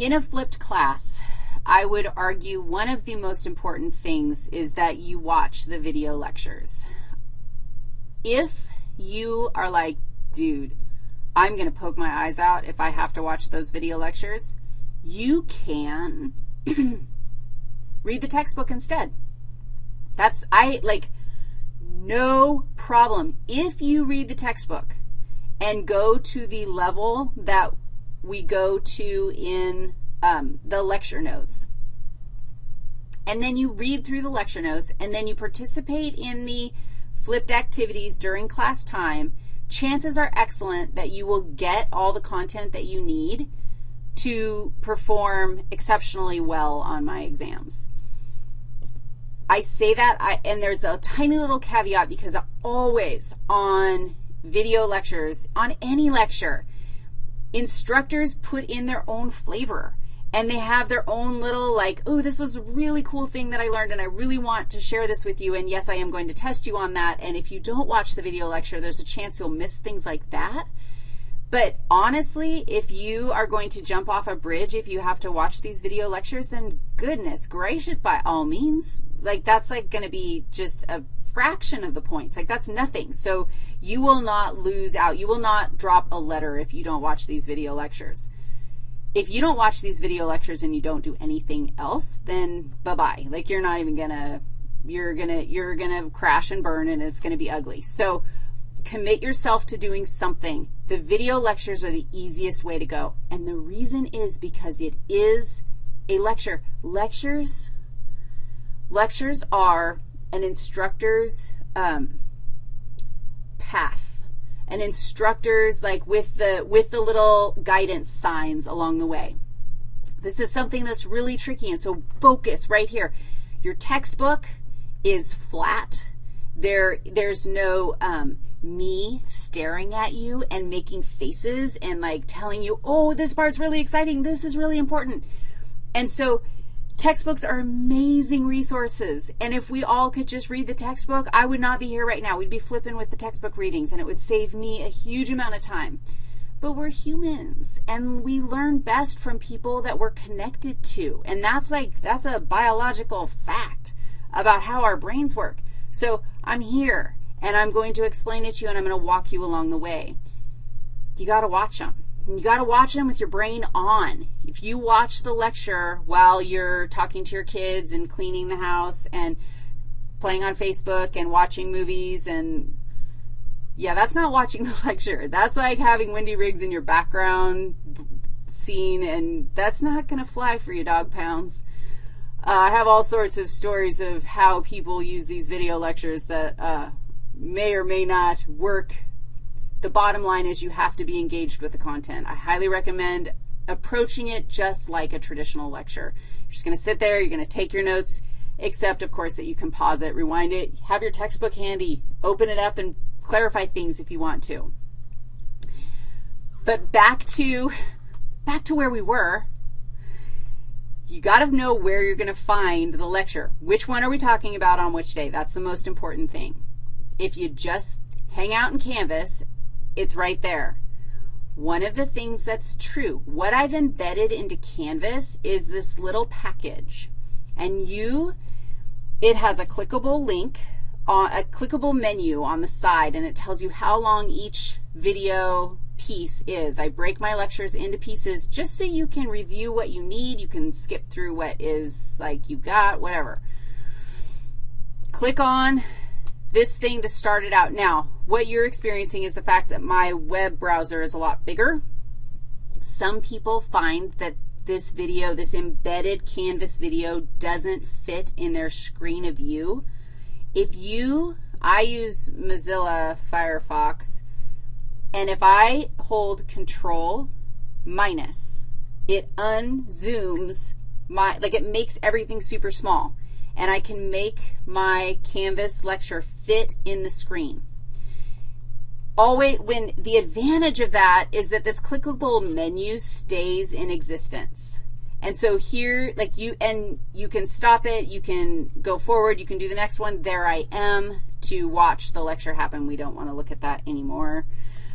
In a flipped class, I would argue one of the most important things is that you watch the video lectures. If you are like, dude, I'm going to poke my eyes out if I have to watch those video lectures, you can read the textbook instead. That's, I, like, no problem. If you read the textbook and go to the level that we go to in um, the lecture notes, and then you read through the lecture notes, and then you participate in the flipped activities during class time, chances are excellent that you will get all the content that you need to perform exceptionally well on my exams. I say that, I, and there's a tiny little caveat because always on video lectures, on any lecture, instructors put in their own flavor and they have their own little like, oh, this was a really cool thing that I learned and I really want to share this with you, and yes, I am going to test you on that, and if you don't watch the video lecture, there's a chance you'll miss things like that. But honestly, if you are going to jump off a bridge, if you have to watch these video lectures, then goodness gracious, by all means. Like, that's like going to be just a fraction of the points. Like, that's nothing. So you will not lose out. You will not drop a letter if you don't watch these video lectures if you don't watch these video lectures and you don't do anything else, then bye-bye. Like you're not even going to, you're going to, you're going to crash and burn and it's going to be ugly. So commit yourself to doing something. The video lectures are the easiest way to go. And the reason is because it is a lecture. Lectures, lectures are an instructor's um, path and instructors like with the, with the little guidance signs along the way. This is something that's really tricky, and so focus right here. Your textbook is flat. There, there's no um, me staring at you and making faces and like telling you, oh, this part's really exciting. This is really important. And so Textbooks are amazing resources, and if we all could just read the textbook, I would not be here right now. We'd be flipping with the textbook readings, and it would save me a huge amount of time. But we're humans, and we learn best from people that we're connected to, and that's like, that's a biological fact about how our brains work. So I'm here, and I'm going to explain it to you, and I'm going to walk you along the way. You got to watch them. You got to watch them with your brain on. If you watch the lecture while you're talking to your kids and cleaning the house and playing on Facebook and watching movies and, yeah, that's not watching the lecture. That's like having Wendy Riggs in your background scene, and that's not going to fly for you, dog pounds. Uh, I have all sorts of stories of how people use these video lectures that uh, may or may not work the bottom line is you have to be engaged with the content. I highly recommend approaching it just like a traditional lecture. You're just going to sit there, you're going to take your notes, except, of course, that you can pause it, rewind it, have your textbook handy, open it up, and clarify things if you want to. But back to, back to where we were, you got to know where you're going to find the lecture. Which one are we talking about on which day? That's the most important thing. If you just hang out in Canvas it's right there. One of the things that's true, what I've embedded into Canvas is this little package. And you, it has a clickable link, a clickable menu on the side, and it tells you how long each video piece is. I break my lectures into pieces just so you can review what you need. You can skip through what is like you got, whatever. Click on this thing to start it out. Now, what you're experiencing is the fact that my web browser is a lot bigger. Some people find that this video, this embedded Canvas video doesn't fit in their screen of view. If you, I use Mozilla Firefox, and if I hold Control minus, it unzooms my, like it makes everything super small and I can make my Canvas lecture fit in the screen. Always, when the advantage of that is that this clickable menu stays in existence. And so here, like you, and you can stop it, you can go forward, you can do the next one. There I am to watch the lecture happen. We don't want to look at that anymore.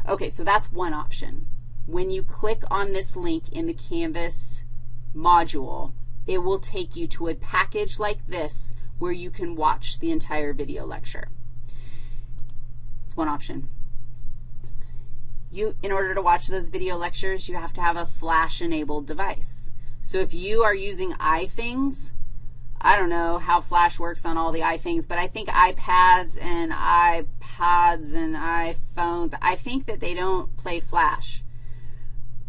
Okay, so that's one option. When you click on this link in the Canvas module, it will take you to a package like this where you can watch the entire video lecture. It's one option. You, in order to watch those video lectures, you have to have a flash-enabled device. So if you are using iThings, I don't know how Flash works on all the iThings, but I think iPads and iPods and iPhones, I think that they don't play Flash.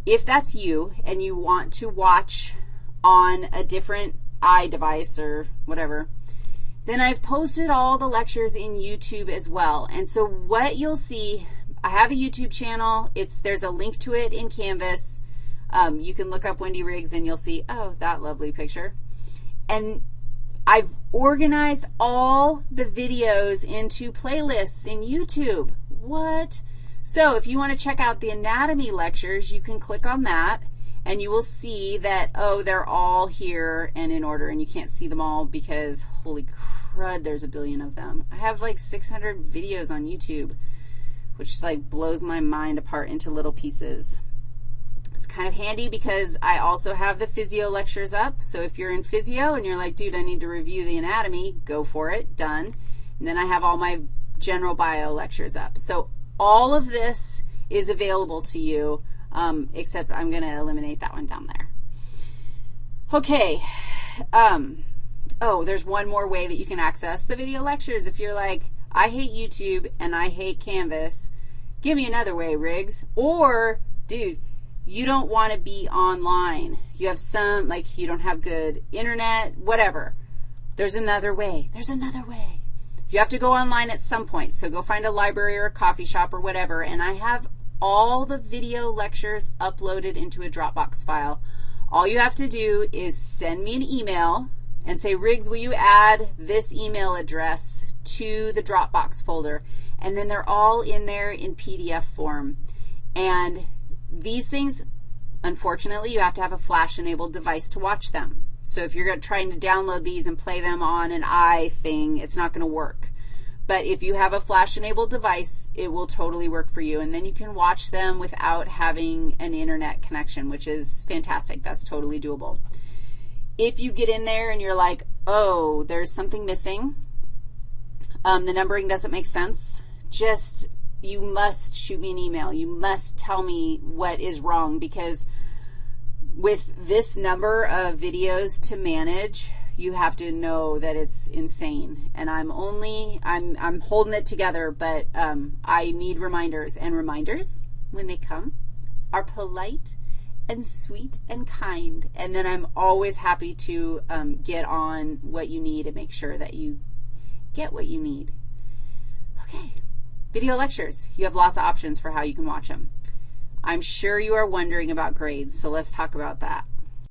If that's you and you want to watch on a different iDevice or whatever, then I've posted all the lectures in YouTube as well. And so what you'll see, I have a YouTube channel. It's, there's a link to it in Canvas. Um, you can look up Wendy Riggs and you'll see, oh, that lovely picture. And I've organized all the videos into playlists in YouTube. What? So if you want to check out the anatomy lectures, you can click on that and you will see that, oh, they're all here and in order, and you can't see them all because, holy crud, there's a billion of them. I have like 600 videos on YouTube, which like blows my mind apart into little pieces. It's kind of handy because I also have the physio lectures up. So if you're in physio and you're like, dude, I need to review the anatomy, go for it, done. And then I have all my general bio lectures up. So all of this is available to you um, except I'm going to eliminate that one down there. Okay. Um, oh, there's one more way that you can access the video lectures. If you're like, I hate YouTube and I hate Canvas, give me another way, Riggs. Or, dude, you don't want to be online. You have some, like you don't have good internet, whatever. There's another way. There's another way. You have to go online at some point, so go find a library or a coffee shop or whatever, and I have all the video lectures uploaded into a Dropbox file. All you have to do is send me an email and say, Riggs, will you add this email address to the Dropbox folder? And then they're all in there in PDF form. And these things, unfortunately, you have to have a flash-enabled device to watch them. So if you're trying to download these and play them on an iThing, it's not going to work. But if you have a flash-enabled device, it will totally work for you. And then you can watch them without having an internet connection, which is fantastic. That's totally doable. If you get in there and you're like, oh, there's something missing, um, the numbering doesn't make sense, just you must shoot me an email. You must tell me what is wrong because with this number of videos to manage, you have to know that it's insane. And I'm only, I'm, I'm holding it together, but um, I need reminders. And reminders, when they come, are polite and sweet and kind. And then I'm always happy to um, get on what you need and make sure that you get what you need. Okay, video lectures. You have lots of options for how you can watch them. I'm sure you are wondering about grades, so let's talk about that.